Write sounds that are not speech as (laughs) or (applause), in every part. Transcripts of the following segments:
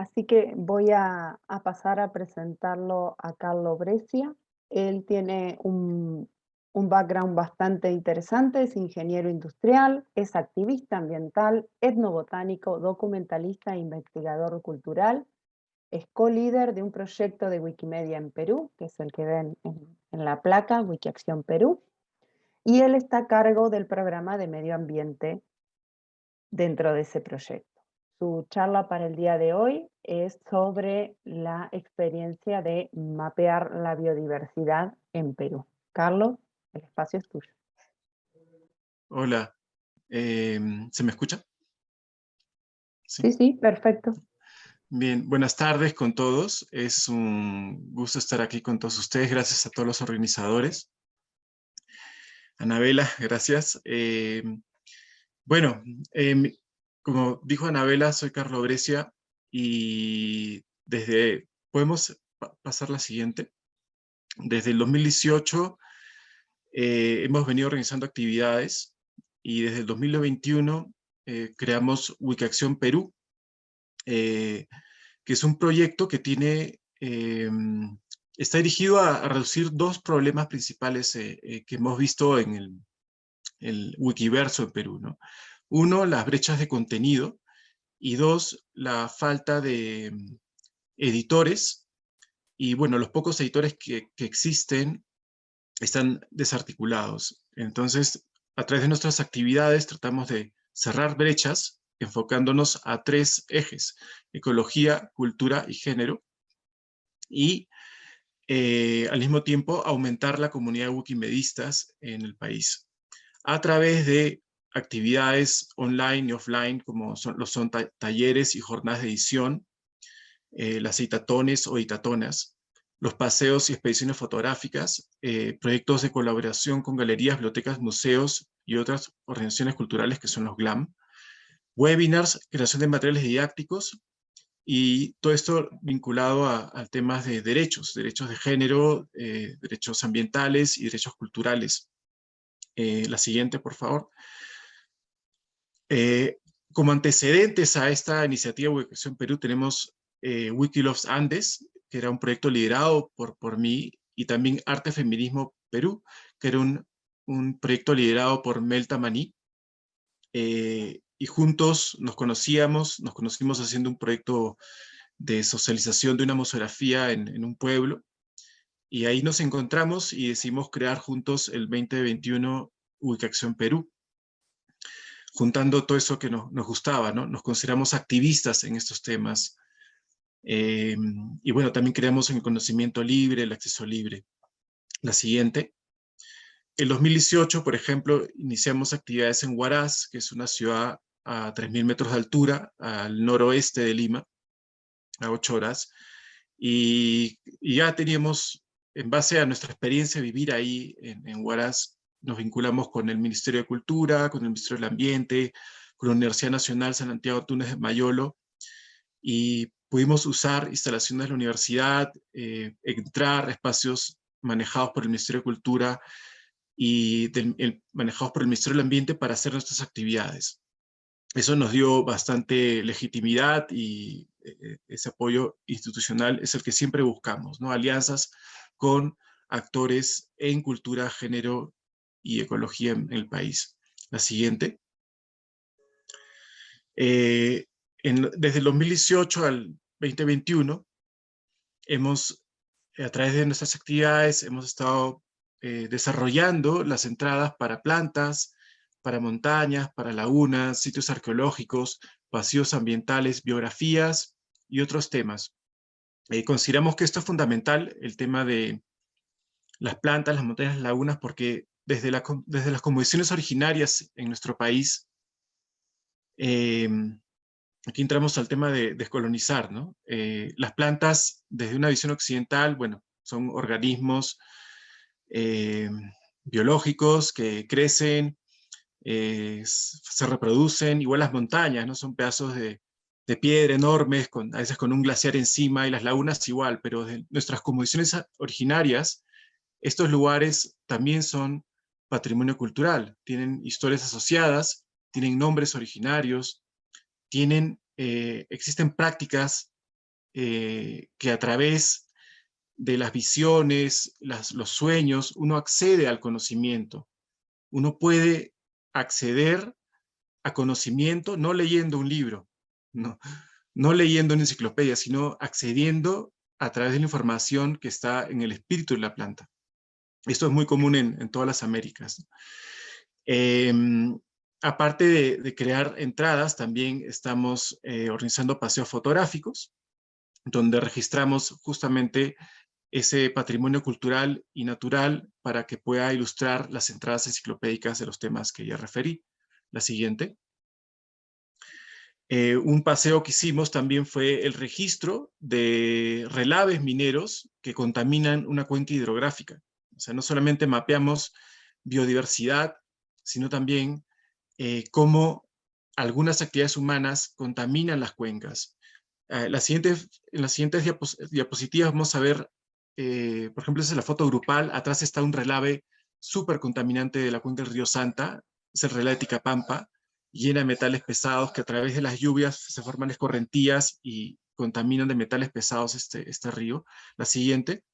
Así que voy a, pasar a presentarlo a Carlo Brescia. Él tiene un, un background bastante interesante, es ingeniero industrial, es activista ambiental, etnobotánico, documentalista e investigador cultural, es co-líder de un proyecto de Wikimedia en Perú, que es el que ven en, en la placa, Wikiacción Perú, y él está a cargo del programa de medio ambiente dentro de ese proyecto. Su charla para el día de hoy es sobre la experiencia de mapear la biodiversidad en Perú. Carlos, el espacio es tuyo. Hola, em, ¿se me escucha? ¿Sí? sí, sí, perfecto. Bien, buenas tardes con todos. Es un gusto estar aquí con todos ustedes. Gracias a todos los organizadores. Anabela, gracias. Em, bueno, em, como dijo Anabela, soy Carlos Brescia y desde, podemos pasar la siguiente. Desde el 2018 eh, hemos venido organizando actividades y desde el 2021 eh, creamos Wikiacción Perú, eh, que es un proyecto que tiene, em, está dirigido a, reducir dos problemas principales que hemos visto en el, el, Wikiverso en Perú. ¿no? Uno, las brechas de contenido, y dos, la falta de em, editores, y bueno, los pocos editores que, que existen están desarticulados. Entonces, a través de nuestras actividades tratamos de cerrar brechas enfocándonos a tres ejes, ecología, cultura y género, y eh, al mismo tiempo aumentar la comunidad de wikimedistas en el país, a través de actividades online y offline, como son, los son talleres y jornadas de edición, eh, las citatones o itatonas, los paseos y expediciones fotográficas, eh, proyectos de colaboración con galerías, bibliotecas, museos y otras organizaciones culturales que son los GLAM, webinars, creación de materiales didácticos y todo esto vinculado a, temas de derechos, derechos de género, eh, derechos ambientales y derechos culturales. Eh, la siguiente, por favor. Como antecedentes a esta iniciativa de Educación Perú tenemos Wikiloves Andes, que era un proyecto liderado por, por mí, y también Arte Feminismo Perú, que era un, un proyecto liderado por Melta Maní. Eh, y juntos nos conocíamos, nos conocimos haciendo un proyecto de socialización de una museografía en, en un pueblo, y ahí nos encontramos y decidimos crear juntos el 2021 Ubicación Perú, juntando todo eso que nos, gustaba, ¿no? Nos consideramos activistas en estos temas, eh, y bueno, también creamos en el conocimiento libre, el acceso libre. La siguiente. En 2018, por ejemplo, iniciamos actividades en Huaraz, que es una ciudad a 3.000 metros de altura, al noroeste de Lima, a 8 horas. Y, ya teníamos, en base a nuestra experiencia vivir ahí en Huaraz, nos vinculamos con el Ministerio de Cultura, con el Ministerio del Ambiente, con la Universidad Nacional San Santiago Túnez de Mayolo, y pudimos usar instalaciones de la universidad, eh, entrar a espacios manejados por el Ministerio de Cultura y manejados por el Ministerio del Ambiente para hacer nuestras actividades. Eso nos dio bastante legitimidad y eh, ese apoyo institucional es el que siempre buscamos, ¿no? alianzas con actores en cultura, género y ecología en el país. La siguiente. Eh, desde el 2018 al 2021, hemos, a través de nuestras actividades, hemos estado eh, desarrollando las entradas para plantas, para montañas, para lagunas, sitios arqueológicos, vacíos ambientales, biografías y otros temas. Eh, consideramos que esto es fundamental, el tema de las plantas, las montañas, las lagunas, porque desde, desde las condiciones originarias en nuestro país, eh, aquí entramos al tema de descolonizar. Eh, las plantas, desde una visión occidental, bueno, son organismos eh, biológicos que crecen, eh, se reproducen, igual las montañas, ¿no? Son pedazos de, piedra enormes, a veces con un glaciar encima, y las lagunas igual, pero de nuestras condiciones originarias, estos lugares también son patrimonio cultural, tienen historias asociadas, tienen nombres originarios, tienen, eh, existen prácticas eh, que a través de las visiones, los sueños, uno accede al conocimiento. Uno puede acceder a conocimiento no leyendo un libro, no, no leyendo una enciclopedia, sino accediendo a través de la información que está en el espíritu de la planta. Esto es muy común en, todas las Américas. Em, aparte de, crear entradas, también estamos eh, organizando paseos fotográficos, donde registramos justamente ese patrimonio cultural y natural para que pueda ilustrar las entradas enciclopédicas de los temas que ya referí. La siguiente. Eh, un paseo que hicimos también fue el registro de relaves mineros que contaminan una cuenca hidrográfica. O sea, no solamente mapeamos biodiversidad, sino también eh, cómo algunas actividades humanas contaminan las cuencas. Eh, en las siguientes diapositivas vamos a ver eh, por ejemplo, esa es la foto grupal, atrás está un relave súper contaminante de la cuenca del río Santa, es el relave de Ticapampa, llena de metales pesados que a través de las lluvias se forman escorrentías y contaminan de metales pesados este, este río. La siguiente,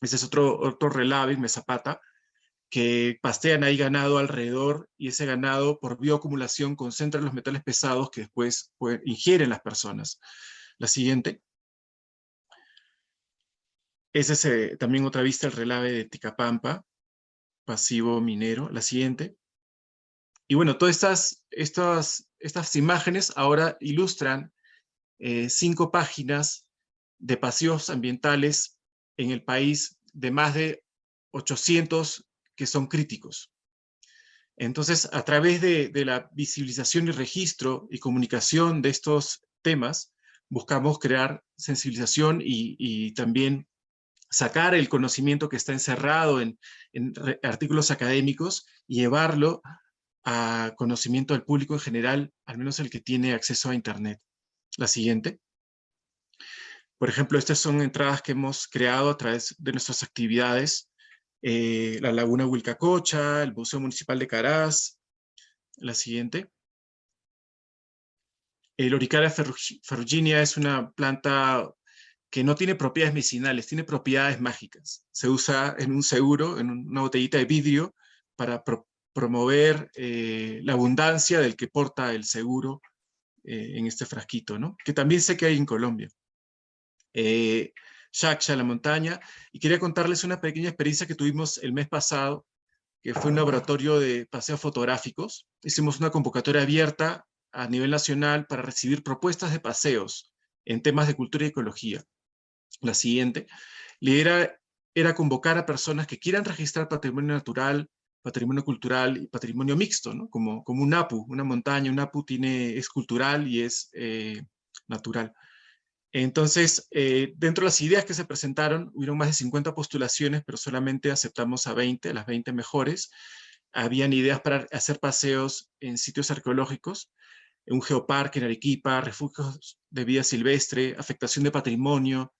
ese es otro, otro relave, Mesapata, que pastean ahí ganado alrededor y ese ganado por bioacumulación concentra los metales pesados que después ingieren las personas. La siguiente. Esa es eh, también otra vista, el relave de Ticapampa, pasivo minero. La siguiente. Y bueno, todas estas, estas, estas imágenes ahora ilustran eh, cinco páginas de paseos ambientales en el país de más de 800 que son críticos. Entonces, a través de, la visibilización y registro y comunicación de estos temas, buscamos crear sensibilización y, también sacar el conocimiento que está encerrado en, artículos académicos y llevarlo a conocimiento del público en general, al menos el que tiene acceso a Internet. La siguiente. Por ejemplo, estas son entradas que hemos creado a través de nuestras actividades. Eh, la Laguna Huilcacocha, el Museo Municipal de Caraz. La siguiente. El Oricaria ferruginia es una planta que no tiene propiedades medicinales, tiene propiedades mágicas. Se usa en un seguro, en una botellita de vidrio, para promover eh, la abundancia del que porta el seguro eh, en este frasquito, ¿no? que también sé que hay en Colombia. Eh, Shaksha, la montaña, y quería contarles una pequeña experiencia que tuvimos el mes pasado, que fue un laboratorio de paseos fotográficos. Hicimos una convocatoria abierta a nivel nacional para recibir propuestas de paseos en temas de cultura y ecología la siguiente, la era convocar a personas que quieran registrar patrimonio natural, patrimonio cultural y patrimonio mixto, ¿no? como, como un APU, una montaña, un APU es cultural y es eh, natural. Entonces, eh, dentro de las ideas que se presentaron, hubieron más de 50 postulaciones, pero solamente aceptamos a 20, las 20 mejores. Habían ideas para hacer paseos en sitios arqueológicos, un geoparque en Arequipa, refugios de vida silvestre, afectación de patrimonio,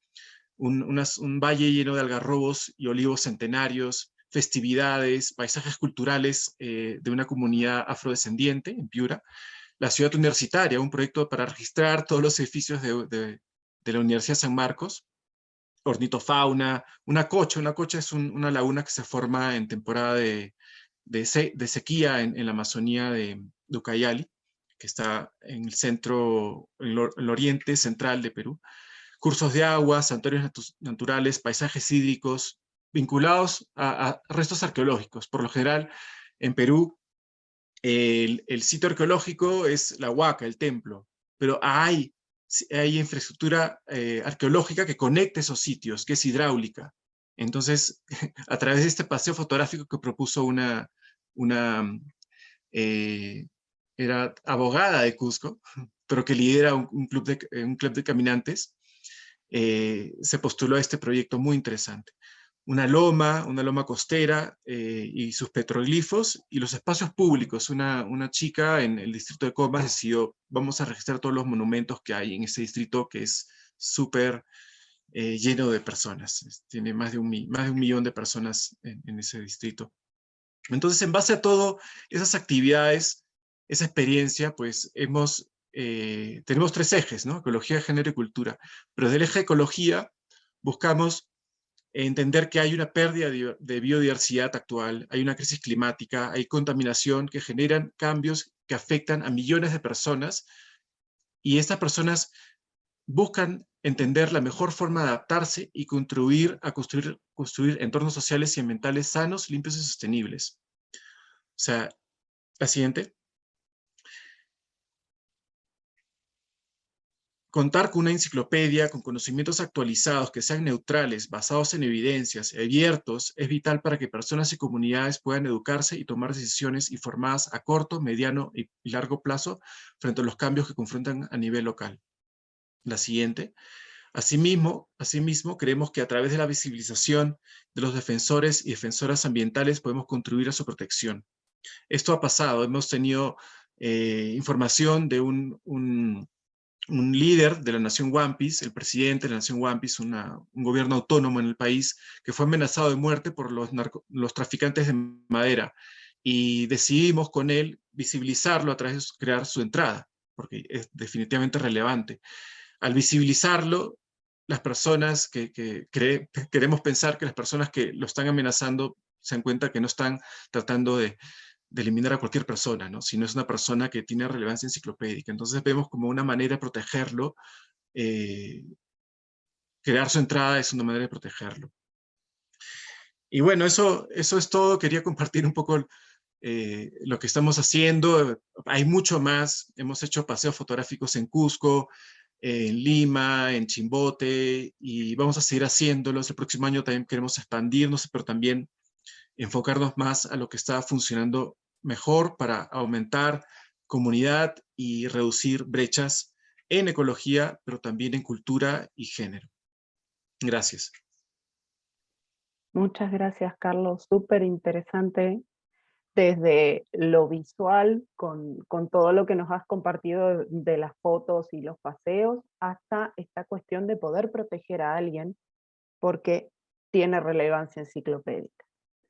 un, valle lleno de algarrobos y olivos centenarios, festividades, paisajes culturales eh, de una comunidad afrodescendiente en Piura, la ciudad universitaria, un proyecto para registrar todos los edificios de, la Universidad San Marcos, ornitofauna, una cocha, una cocha es una laguna que se forma en temporada de, sequía en, la Amazonía de, Ucayali, que está en el centro, en el oriente central de Perú cursos de agua, santuarios naturales, paisajes hídricos, vinculados a, restos arqueológicos. Por lo general, en Perú, el, sitio arqueológico es la Huaca, el templo, pero hay, hay infraestructura eh, arqueológica que conecta esos sitios, que es hidráulica. Entonces, (laughs) a través de este paseo fotográfico que propuso una, una eh, era abogada de Cusco, pero que lidera un, club, de, un club de caminantes, eh, se postuló a este proyecto muy interesante. Una loma, una loma costera eh, y sus petroglifos y los espacios públicos. Una, una chica en el distrito de Comas decidió, vamos a registrar todos los monumentos que hay en ese distrito que es súper eh, lleno de personas. Tiene más de un, más de un millón de personas en, ese distrito. Entonces, en base a todo esas actividades, esa experiencia, pues hemos eh, tenemos tres ejes, ¿no? Ecología, género y cultura. Pero del eje ecología buscamos entender que hay una pérdida de biodiversidad actual, hay una crisis climática, hay contaminación que generan cambios que afectan a millones de personas y estas personas buscan entender la mejor forma de adaptarse y contribuir a construir, construir entornos sociales y ambientales sanos, limpios y sostenibles. O sea, la siguiente. Contar con una enciclopedia con conocimientos actualizados que sean neutrales, basados en evidencias, abiertos, es vital para que personas y comunidades puedan educarse y tomar decisiones informadas a corto, mediano y largo plazo frente a los cambios que confrontan a nivel local. La siguiente. Asimismo, asimismo, creemos que a través de la visibilización de los defensores y defensoras ambientales podemos contribuir a su protección. Esto ha pasado, hemos tenido eh, información de un un líder de la nación Wampis, el presidente de la nación Wampis, un gobierno autónomo en el país, que fue amenazado de muerte por los, los traficantes de madera. Y decidimos con él visibilizarlo a través de crear su entrada, porque es definitivamente relevante. Al visibilizarlo, las personas que, que queremos pensar que las personas que lo están amenazando se dan cuenta que no están tratando de, de eliminar a cualquier persona, ¿no? si no es una persona que tiene relevancia enciclopédica. Entonces vemos como una manera de protegerlo, eh, crear su entrada es una manera de protegerlo. Y bueno, eso, eso es todo. Quería compartir un poco eh, lo que estamos haciendo. Hay mucho más. Hemos hecho paseos fotográficos en Cusco, en Lima, en Chimbote, y vamos a seguir haciéndolos. El próximo año también queremos expandirnos, pero también enfocarnos más a lo que está funcionando mejor para aumentar comunidad y reducir brechas en ecología, pero también en cultura y género. Gracias. Muchas gracias, Carlos. Súper interesante desde lo visual, con, con, todo lo que nos has compartido de las fotos y los paseos, hasta esta cuestión de poder proteger a alguien porque tiene relevancia enciclopédica.